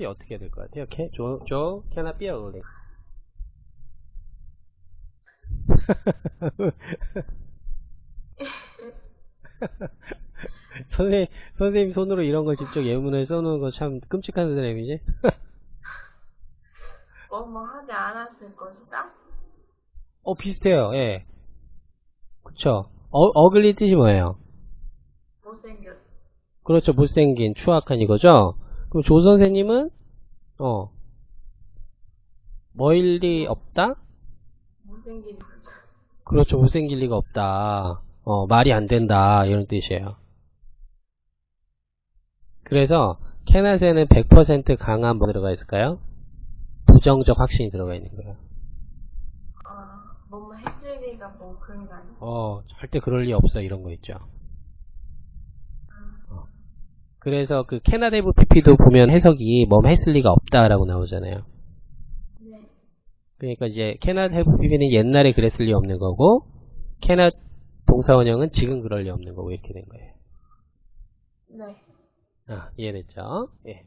뜻이 어떻게 될 것 같아요? Can, Joe, Joe cannot be early. 선생님, 선생님 손으로 이런 거 직접 예문을 써놓은 거 참 끔찍한 선생님이지? 뭐뭐 하지 않았을 것이다? 어, 비슷해요, 예. 그쵸. 어, 어글리 뜻이 뭐예요? 못생겼. 그렇죠. 못생긴, 추악한 이거죠? 그럼 조 선생님은, 어, 뭐일 리 없다? 못생긴 그렇죠. 못생길 리가 없다. 어, 말이 안 된다. 이런 뜻이에요. 그래서, 캐낫에는 100% 강한 뭐 들어가 있을까요? 부정적 확신이 들어가 있는 거예요. 아, 뭐뭐 했을 리가 뭐 그런 거 아니야? 어, 절대 그럴 리 없어. 이런 거 있죠. 어. 그래서 그 캐나데브 PP도 보면 해석이 뭐 했을 리가 없다라고 나오잖아요. 네. 그러니까 이제 have PP는 옛날에 그랬을 리 없는 거고 캐낫 동사원형은 지금 그럴 리 없는 거고 이렇게 된 거예요. 네. 아, 이해됐죠? 예.